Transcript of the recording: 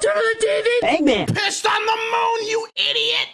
Turn on the TV! Eggman! Pissed on the moon, you idiot!